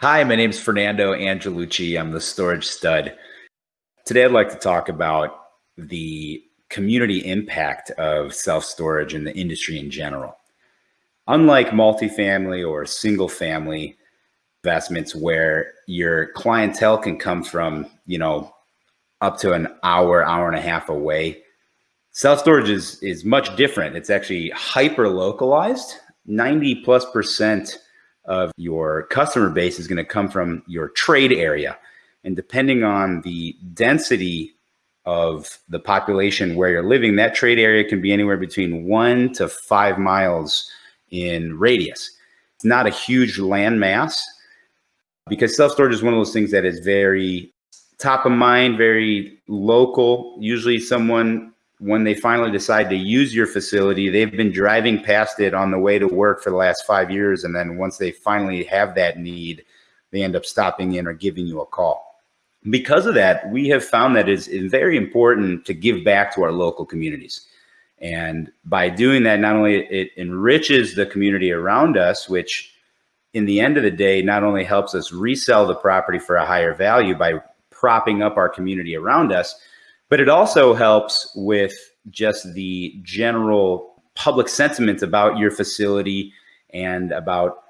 Hi, my name is Fernando Angelucci. I'm the storage stud. Today, I'd like to talk about the community impact of self-storage in the industry in general. Unlike multifamily or single family investments where your clientele can come from, you know, up to an hour, hour and a half away, self-storage is, is much different. It's actually hyper localized. 90 plus percent of your customer base is going to come from your trade area. And depending on the density of the population where you're living, that trade area can be anywhere between one to five miles in radius. It's not a huge land mass because self-storage is one of those things that is very top of mind, very local. Usually someone when they finally decide to use your facility, they've been driving past it on the way to work for the last five years. And then once they finally have that need, they end up stopping in or giving you a call. Because of that, we have found that it's very important to give back to our local communities. And by doing that, not only it enriches the community around us, which in the end of the day, not only helps us resell the property for a higher value by propping up our community around us, but it also helps with just the general public sentiment about your facility and about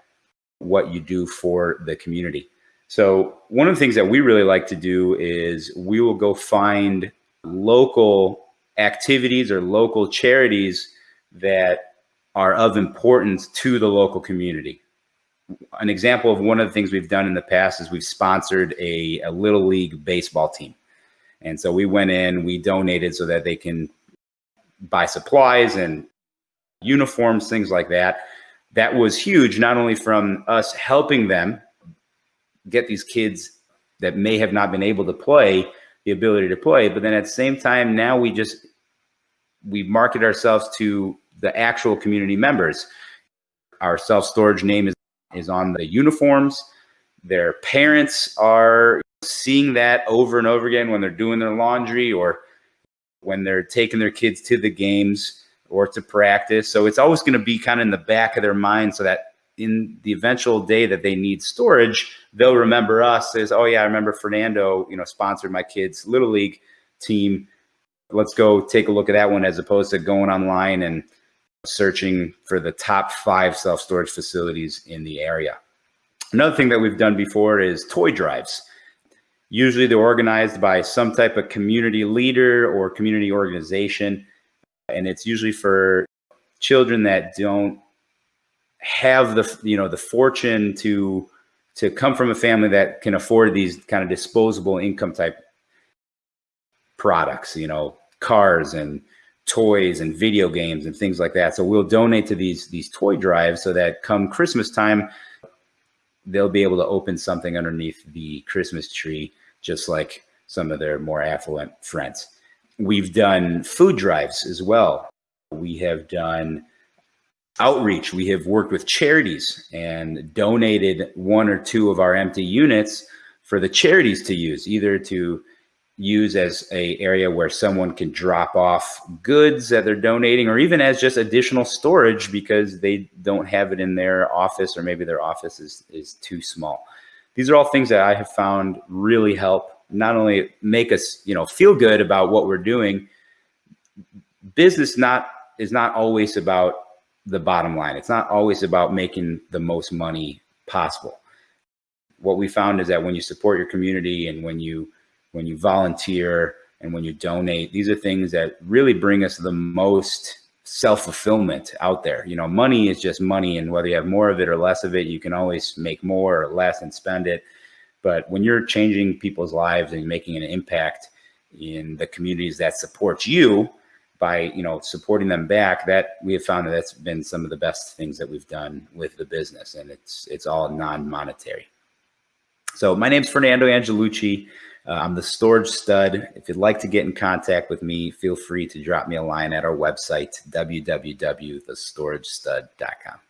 what you do for the community. So one of the things that we really like to do is we will go find local activities or local charities that are of importance to the local community. An example of one of the things we've done in the past is we've sponsored a, a little league baseball team. And so we went in, we donated so that they can buy supplies and uniforms, things like that. That was huge, not only from us helping them get these kids that may have not been able to play the ability to play, but then at the same time, now we just, we market ourselves to the actual community members. Our self-storage name is, is on the uniforms. Their parents are seeing that over and over again when they're doing their laundry or when they're taking their kids to the games or to practice. So it's always going to be kind of in the back of their mind so that in the eventual day that they need storage, they'll remember us as, oh yeah, I remember Fernando, you know, sponsored my kids' little league team. Let's go take a look at that one as opposed to going online and searching for the top five self-storage facilities in the area. Another thing that we've done before is toy drives. Usually they're organized by some type of community leader or community organization. And it's usually for children that don't have the, you know, the fortune to, to come from a family that can afford these kind of disposable income type products, you know, cars and toys and video games and things like that. So we'll donate to these, these toy drives so that come Christmas time, they'll be able to open something underneath the Christmas tree, just like some of their more affluent friends. We've done food drives as well. We have done outreach. We have worked with charities and donated one or two of our empty units for the charities to use, either to use as a area where someone can drop off goods that they're donating or even as just additional storage because they don't have it in their office or maybe their office is, is too small. These are all things that I have found really help not only make us, you know, feel good about what we're doing. Business not is not always about the bottom line. It's not always about making the most money possible. What we found is that when you support your community and when you when you volunteer and when you donate, these are things that really bring us the most self-fulfillment out there. You know, money is just money and whether you have more of it or less of it, you can always make more or less and spend it. But when you're changing people's lives and making an impact in the communities that support you by, you know, supporting them back, that we have found that that's been some of the best things that we've done with the business and it's, it's all non-monetary. So my name's Fernando Angelucci. Uh, I'm the storage stud. If you'd like to get in contact with me, feel free to drop me a line at our website, www.thestoragestud.com.